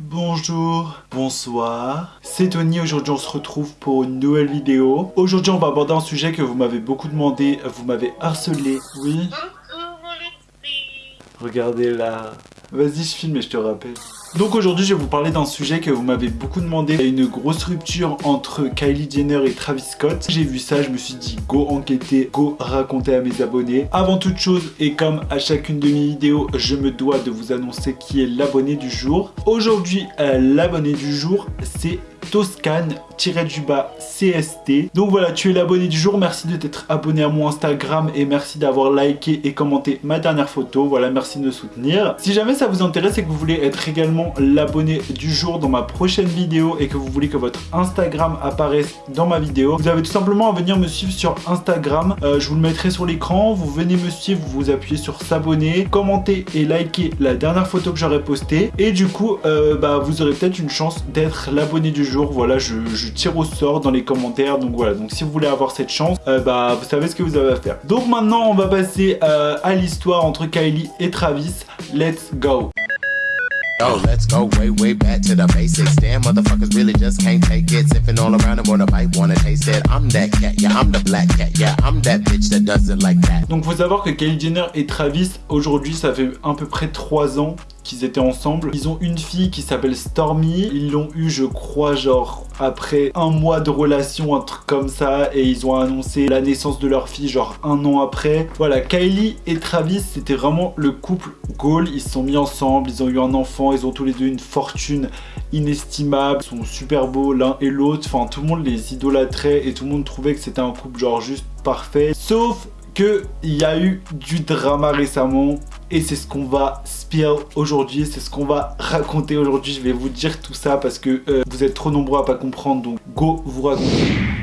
Bonjour, bonsoir, c'est Tony, aujourd'hui on se retrouve pour une nouvelle vidéo. Aujourd'hui on va aborder un sujet que vous m'avez beaucoup demandé, vous m'avez harcelé, oui. Regardez là, vas-y je filme et je te rappelle. Donc aujourd'hui je vais vous parler d'un sujet que vous m'avez beaucoup demandé. Il y a une grosse rupture entre Kylie Jenner et Travis Scott. J'ai vu ça, je me suis dit go enquêter, go raconter à mes abonnés. Avant toute chose et comme à chacune de mes vidéos, je me dois de vous annoncer qui est l'abonné du jour. Aujourd'hui euh, l'abonné du jour c'est Toscane-du-bas CST. Donc voilà, tu es l'abonné du jour. Merci de t'être abonné à mon Instagram et merci d'avoir liké et commenté ma dernière photo. Voilà, merci de me soutenir. Si jamais ça vous intéresse et que vous voulez être également l'abonné du jour dans ma prochaine vidéo et que vous voulez que votre Instagram apparaisse dans ma vidéo, vous avez tout simplement à venir me suivre sur Instagram. Euh, je vous le mettrai sur l'écran. Vous venez me suivre, vous vous appuyez sur s'abonner, commenter et liker la dernière photo que j'aurai postée. Et du coup, euh, bah, vous aurez peut-être une chance d'être l'abonné du jour voilà, je, tire au sort dans les commentaires. Donc voilà, donc si vous voulez avoir cette chance, euh, bah vous savez ce que vous avez à faire. Donc maintenant, on va passer euh, à l'histoire entre Kylie et Travis. Let's go Yo, let's go way, way back to the basics. Damn, motherfuckers really just can't take it. Sipping all around them, wanna bite, wanna taste it. I'm that cat, yeah, I'm the black cat, yeah, I'm that bitch that does it like that. Donc, faut savoir que Kylie Jenner et Travis, aujourd'hui, ça fait à peu près 3 ans qu'ils étaient ensemble. Ils ont une fille qui s'appelle Stormy. Ils l'ont eu, je crois, genre après un mois de relation, un truc comme ça. Et ils ont annoncé la naissance de leur fille, genre un an après. Voilà, Kylie et Travis, c'était vraiment le couple goal. Ils se sont mis ensemble, ils ont eu un enfant, ils ont tous les deux une fortune inestimable. Ils sont super beaux l'un et l'autre. Enfin, tout le monde les idolâtrait et tout le monde trouvait que c'était un couple genre juste parfait. Sauf qu'il y a eu du drama récemment et c'est ce qu'on va spill aujourd'hui, c'est ce qu'on va raconter aujourd'hui. Je vais vous dire tout ça parce que euh, vous êtes trop nombreux à pas comprendre, donc go vous raconter.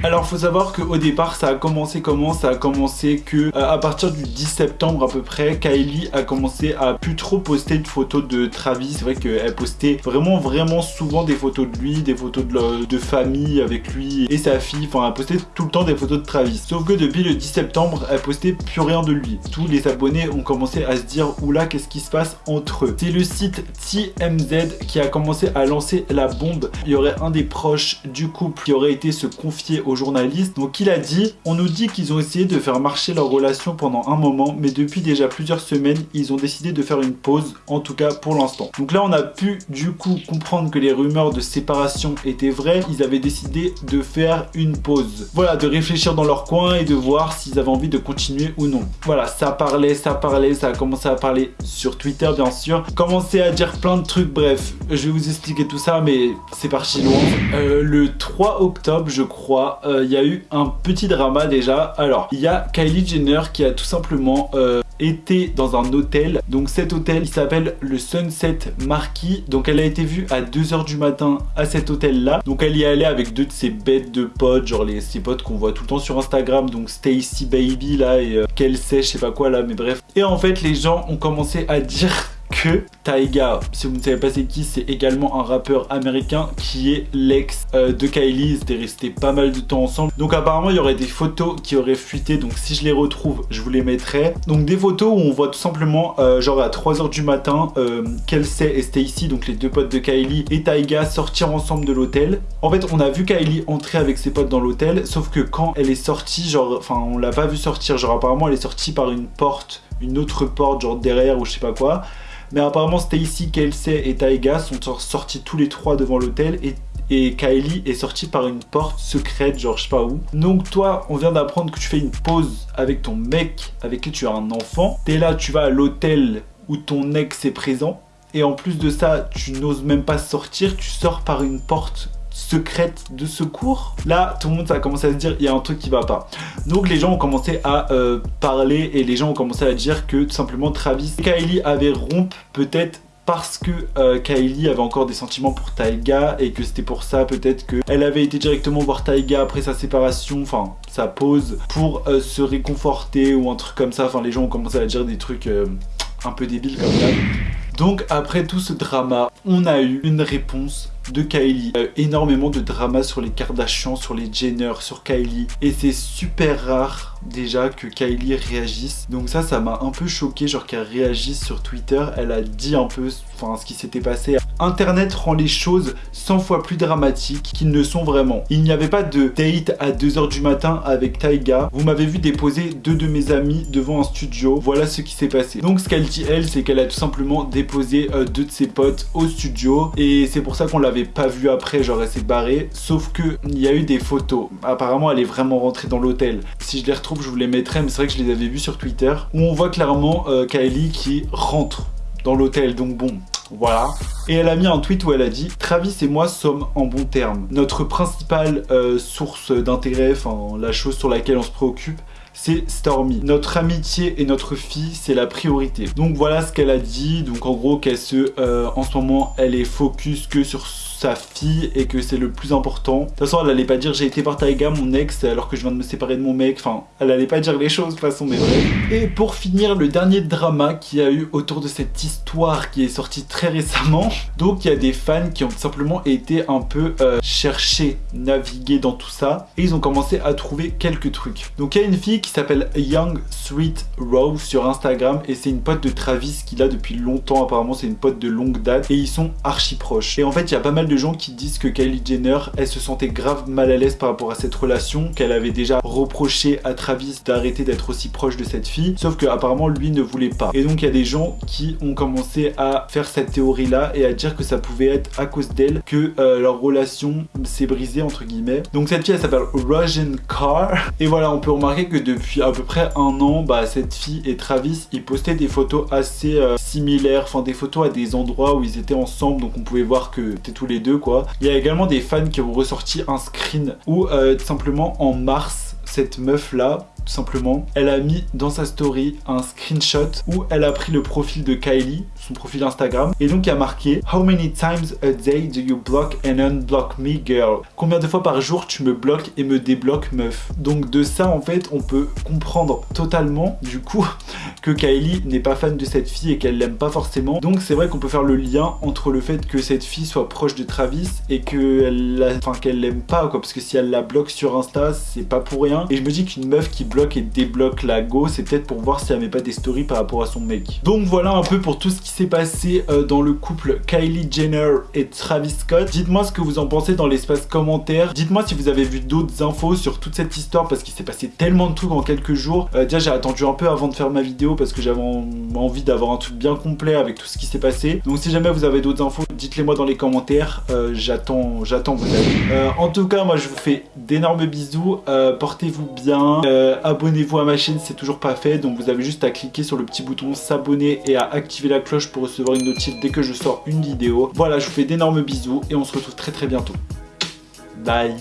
Alors faut savoir qu'au départ ça a commencé comment? Ça a commencé que euh, à partir du 10 septembre à peu près, Kylie a commencé à plus trop poster de photos de Travis. C'est vrai qu'elle postait vraiment vraiment souvent des photos de lui, des photos de, de famille avec lui et sa fille. Enfin elle postait tout le temps des photos de Travis. Sauf que depuis le 10 septembre, elle postait plus rien de lui. Tous les abonnés ont commencé à se dire oula qu'est-ce qui se passe entre eux? C'est le site TMZ qui a commencé à lancer la bombe. Il y aurait un des proches du couple qui aurait été se confier aux journalistes. Donc il a dit, on nous dit qu'ils ont essayé de faire marcher leur relation pendant un moment, mais depuis déjà plusieurs semaines, ils ont décidé de faire une pause, en tout cas pour l'instant. Donc là on a pu du coup comprendre que les rumeurs de séparation étaient vraies. Ils avaient décidé de faire une pause. Voilà, de réfléchir dans leur coin et de voir s'ils avaient envie de continuer ou non. Voilà, ça parlait, ça parlait, ça a commencé à parler sur Twitter bien sûr. Commencer à dire plein de trucs, bref, je vais vous expliquer tout ça mais c'est parti loin. Euh, le 3 octobre je crois, euh, il y a eu un petit drama déjà. Alors, il y a Kylie Jenner qui a tout simplement euh, été dans un hôtel. Donc cet hôtel, il s'appelle le Sunset Marquis. Donc elle a été vue à 2h du matin à cet hôtel-là. Donc elle y est allée avec deux de ses bêtes de potes, genre les, ses potes qu'on voit tout le temps sur Instagram. Donc Stacy Baby là et euh, qu'elle sait, je sais pas quoi là, mais bref. Et en fait, les gens ont commencé à dire que Taiga, si vous ne savez pas c'est qui, c'est également un rappeur américain qui est l'ex euh, de Kylie. Ils étaient restés pas mal de temps ensemble. Donc apparemment, il y aurait des photos qui auraient fuité. Donc si je les retrouve, je vous les mettrai. Donc des photos où on voit tout simplement, euh, genre à 3h du matin, euh, Kelsey et Stacy, donc les deux potes de Kylie, et Taiga sortir ensemble de l'hôtel. En fait, on a vu Kylie entrer avec ses potes dans l'hôtel, sauf que quand elle est sortie, genre, enfin, on l'a pas vu sortir. Genre apparemment, elle est sortie par une porte, une autre porte, genre derrière ou je sais pas quoi. Mais apparemment Stacy, Kelsey et Taiga sont sortis tous les trois devant l'hôtel et et Kylie est sortie par une porte secrète, genre je sais pas où. Donc toi, on vient d'apprendre que tu fais une pause avec ton mec avec qui tu as un enfant. T'es là, tu vas à l'hôtel où ton ex est présent. Et en plus de ça, tu n'oses même pas sortir, tu sors par une porte secrète de secours. Là, tout le monde a commencé à se dire, il y a un truc qui va pas. Donc les gens ont commencé à euh, parler et les gens ont commencé à dire que tout simplement Travis et Kylie avaient rompu peut-être parce que euh, Kylie avait encore des sentiments pour Taiga et que c'était pour ça peut-être qu'elle avait été directement voir Taiga après sa séparation, enfin sa pause, pour euh, se réconforter ou un truc comme ça. Enfin les gens ont commencé à dire des trucs un peu débiles comme ça. Donc après tout ce drama, on a eu une réponse de Kylie. Euh, énormément de drama sur les Kardashians, sur les Jenner, sur Kylie. Et c'est super rare déjà que Kylie réagisse. Donc ça, ça m'a un peu choqué, genre qu'elle réagisse sur Twitter. Elle a dit un peu ce qui s'était passé. Internet rend les choses 100 fois plus dramatiques qu'ils ne sont vraiment. Il n'y avait pas de date à 2h du matin avec Taiga. Vous m'avez vu déposer deux de mes amis devant un studio. Voilà ce qui s'est passé. Donc ce qu'elle dit elle, c'est qu'elle a tout simplement déposé euh, deux de ses potes au studio. Et c'est pour ça qu'on l'avait pas vu après, genre elle s'est barrée. Sauf que il y a eu des photos. Apparemment, elle est vraiment rentrée dans l'hôtel. Si je les retrouve, je vous les mettrai. Mais c'est vrai que je les avais vus sur Twitter. Où on voit clairement euh, Kylie qui rentre dans l'hôtel. Donc bon, voilà. Et elle a mis un tweet où elle a dit « Travis et moi sommes en bons termes. Notre principale euh, source d'intérêt, enfin la chose sur laquelle on se préoccupe, c'est Stormy. Notre amitié et notre fille, c'est la priorité. Donc voilà ce qu'elle a dit. Donc en gros qu'elle se... Euh, en ce moment, elle est focus que sur sa fille et que c'est le plus important. De toute façon, elle allait pas dire j'ai été voir Taiga, mon ex, alors que je viens de me séparer de mon mec. Enfin, elle allait pas dire les choses de toute façon, mais. Et pour finir, le dernier drama qu'il y a eu autour de cette histoire qui est sortie très récemment. Donc, il y a des fans qui ont simplement été un peu euh, chercher, naviguer dans tout ça. Et ils ont commencé à trouver quelques trucs. Donc, il y a une fille qui s'appelle Young Sweet Rose sur Instagram. Et c'est une pote de Travis qu'il a depuis longtemps. Apparemment, c'est une pote de longue date. Et ils sont archi proches. Et en fait, il y a pas mal de gens qui disent que Kylie Jenner, elle se sentait grave mal à l'aise par rapport à cette relation, qu'elle avait déjà reproché à Travis d'arrêter d'être aussi proche de cette fille, sauf que apparemment lui ne voulait pas. Et donc il y a des gens qui ont commencé à faire cette théorie là et à dire que ça pouvait être à cause d'elle que euh, leur relation s'est brisée entre guillemets. Donc cette fille elle s'appelle Rogen Carr et voilà on peut remarquer que depuis à peu près un an, bah, cette fille et Travis ils postaient des photos assez euh, similaires, enfin des photos à des endroits où ils étaient ensemble donc on pouvait voir que c'était tous les deux quoi. Il y a également des fans qui ont ressorti un screen où euh, tout simplement en mars, cette meuf là, simplement, elle a mis dans sa story un screenshot où elle a pris le profil de Kylie, son profil Instagram, et donc a marqué How many times a day do you block and unblock me girl? Combien de fois par jour tu me bloques et me débloques meuf? Donc de ça en fait on peut comprendre totalement du coup que Kylie n'est pas fan de cette fille et qu'elle l'aime pas forcément. Donc c'est vrai qu'on peut faire le lien entre le fait que cette fille soit proche de Travis et qu'elle enfin, l'aime pas parce que si elle la bloque sur Insta c'est pas pour rien. Et je me dis qu'une meuf qui et débloque la go, c'est peut-être pour voir si elle met pas des stories par rapport à son mec. Donc voilà un peu pour tout ce qui s'est passé euh, dans le couple Kylie Jenner et Travis Scott. Dites-moi ce que vous en pensez dans l'espace commentaire. Dites-moi si vous avez vu d'autres infos sur toute cette histoire parce qu'il s'est passé tellement de trucs en quelques jours. Euh, déjà j'ai attendu un peu avant de faire ma vidéo parce que j'avais envie d'avoir un truc bien complet avec tout ce qui s'est passé. Donc si jamais vous avez d'autres infos, dites-les moi dans les commentaires. Euh, j'attends j'attends vos en tout cas moi je vous fais d'énormes bisous. Portez-vous bien abonnez-vous à ma chaîne c'est toujours pas fait. Donc vous avez juste à cliquer sur le petit bouton s'abonner et à activer la cloche pour recevoir une notif dès que je sors une vidéo. Voilà, je vous fais d'énormes bisous et on se retrouve très très bientôt. Bye